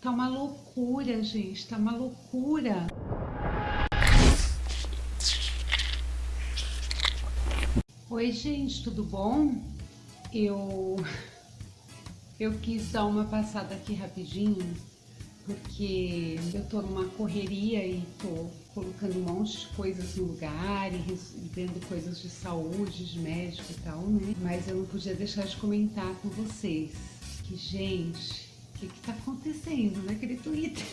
Tá uma loucura, gente, tá uma loucura. Oi, gente, tudo bom? Eu eu quis dar uma passada aqui rapidinho, porque eu tô numa correria e tô colocando um monte de coisas no lugar e vendo coisas de saúde, de médico e tal, né? Mas eu não podia deixar de comentar com vocês que, gente, que que tá acontecendo naquele Twitter?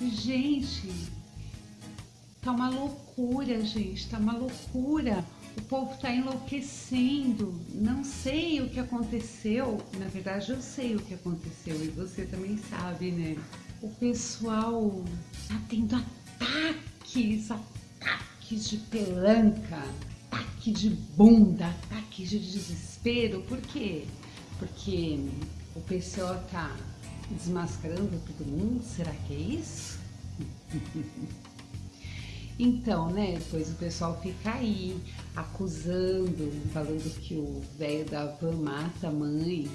Gente, tá uma loucura, gente, tá uma loucura. O povo está enlouquecendo. Não sei o que aconteceu. Na verdade, eu sei o que aconteceu e você também sabe, né? O pessoal tá tendo ataques, ataques de pelanca, ataque de bunda, ataque de desespero. Por quê? Porque o pessoal tá desmascarando todo mundo. Será que é isso? Então, né, depois o pessoal fica aí acusando, falando que o velho da van mata a mãe,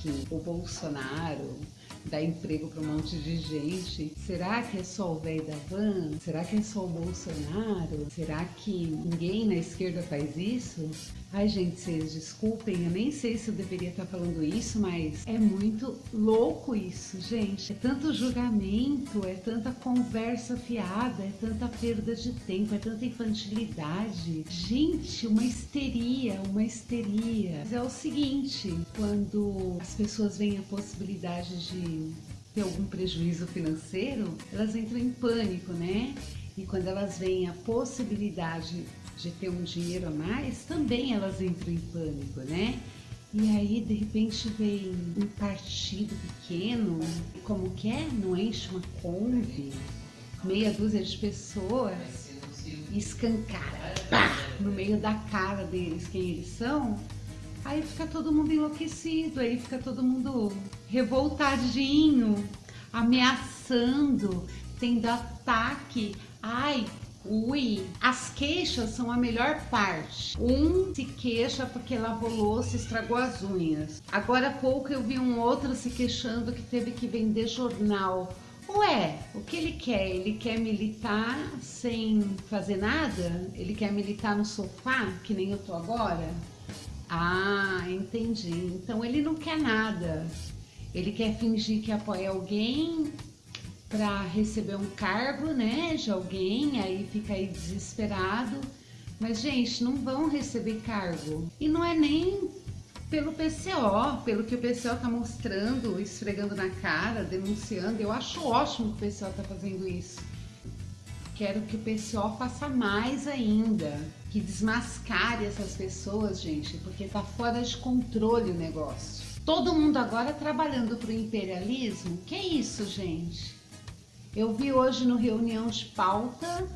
que o Bolsonaro dá emprego para um monte de gente. Será que é só o velho da van? Será que é só o Bolsonaro? Será que ninguém na esquerda faz isso? Ai, gente, vocês desculpem, eu nem sei se eu deveria estar falando isso, mas é muito louco isso, gente. É tanto julgamento, é tanta conversa fiada, é tanta perda de tempo, é tanta infantilidade. Gente, uma histeria, uma histeria. Mas é o seguinte, quando as pessoas veem a possibilidade de ter algum prejuízo financeiro, elas entram em pânico, né? E quando elas veem a possibilidade de ter um dinheiro a mais, também elas entram em pânico, né? E aí, de repente, vem um partido pequeno, como é? Não enche uma Kombi, meia dúzia de pessoas, escancara, pá, no meio da cara deles quem eles são, aí fica todo mundo enlouquecido, aí fica todo mundo revoltadinho, ameaçando, tendo ataque. Ai, Ui, as queixas são a melhor parte. Um se queixa porque lavou louça estragou as unhas. Agora há pouco eu vi um outro se queixando que teve que vender jornal. Ué, o que ele quer? Ele quer militar sem fazer nada? Ele quer militar no sofá, que nem eu tô agora? Ah, entendi. Então ele não quer nada. Ele quer fingir que apoia alguém para receber um cargo, né, de alguém, aí fica aí desesperado. Mas, gente, não vão receber cargo. E não é nem pelo PCO, pelo que o PCO tá mostrando, esfregando na cara, denunciando. Eu acho ótimo que o PCO tá fazendo isso. Quero que o PCO faça mais ainda, que desmascare essas pessoas, gente, porque tá fora de controle o negócio. Todo mundo agora trabalhando pro imperialismo? Que isso, gente? Eu vi hoje no Reunião de Pauta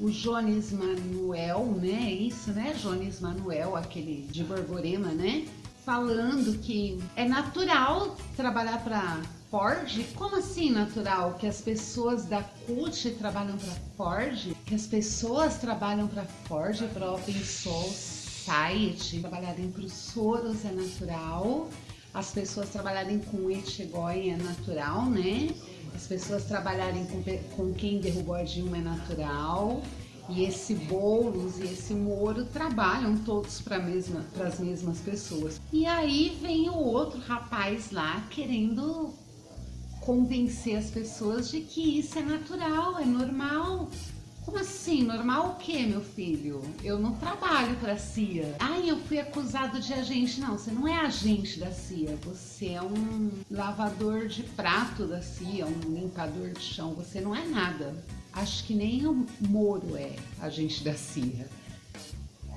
o Jones Manuel, né? É isso, né? Jones Manuel, aquele de Borborema, né? Falando que é natural trabalhar para Ford? Como assim natural? Que as pessoas da CUT trabalham para Ford? Que as pessoas trabalham para Ford, para Open Society, trabalharem para os Soros é natural, as pessoas trabalharem com Etchegoi é natural, né? as pessoas trabalharem com, com quem derrubou a Dilma é natural. E esse Boulos e esse Moro trabalham todos para mesma, as mesmas pessoas. E aí vem o outro rapaz lá querendo convencer as pessoas de que isso é natural, é normal. Como assim? Normal o quê, meu filho? Eu não trabalho para a CIA. Ai, eu fui acusado de agente. Não, você não é agente da CIA. Você é um lavador de prato da CIA, um limpador de chão. Você não é nada. Acho que nem o Moro é agente da CIA.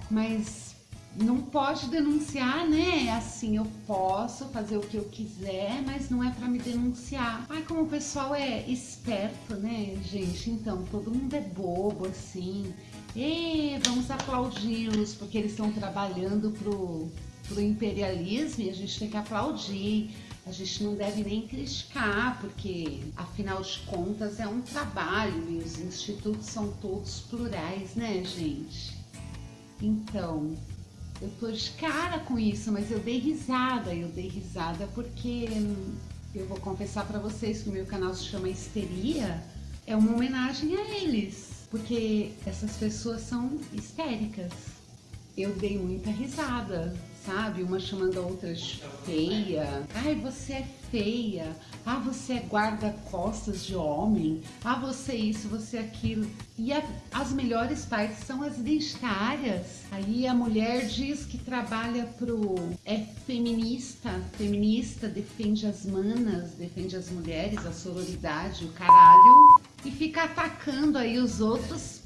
Mas não pode denunciar, né? Assim, eu posso fazer o que eu quiser, mas não é para me denunciar. Ai, como o pessoal é esperto, né, gente? Então, todo mundo é bobo, assim. E vamos aplaudi-los, porque eles estão trabalhando pro, pro imperialismo e a gente tem que aplaudir. A gente não deve nem criticar, porque afinal de contas é um trabalho e os institutos são todos plurais, né, gente? Então, eu tô de cara com isso, mas eu dei risada, eu dei risada porque hum, eu vou confessar para vocês que o meu canal se chama Histeria, é uma homenagem a eles, porque essas pessoas são histéricas. Eu dei muita risada, sabe? Uma chamando a outra de feia. Ai, você é feia. Ah, você é guarda-costas de homem. Ah, você é isso, você é aquilo. E a, as melhores partes são as identitárias. Aí a mulher diz que trabalha pro... é feminista. Feminista, defende as manas, defende as mulheres, a sororidade, o caralho. E fica atacando aí os outros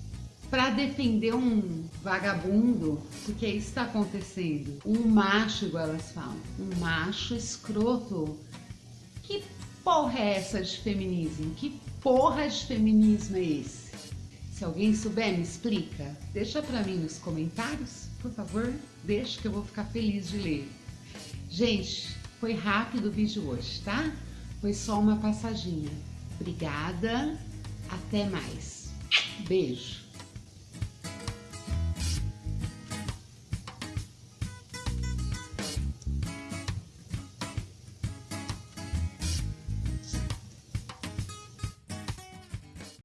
para defender um vagabundo, porque isso está acontecendo. Um macho, igual elas falam, um macho escroto. Que porra é essa de feminismo? Que porra de feminismo é esse? Se alguém souber, me explica. Deixa para mim nos comentários, por favor. Deixa que eu vou ficar feliz de ler. Gente, foi rápido o vídeo hoje, tá? Foi só uma passadinha. Obrigada, até mais. Beijo.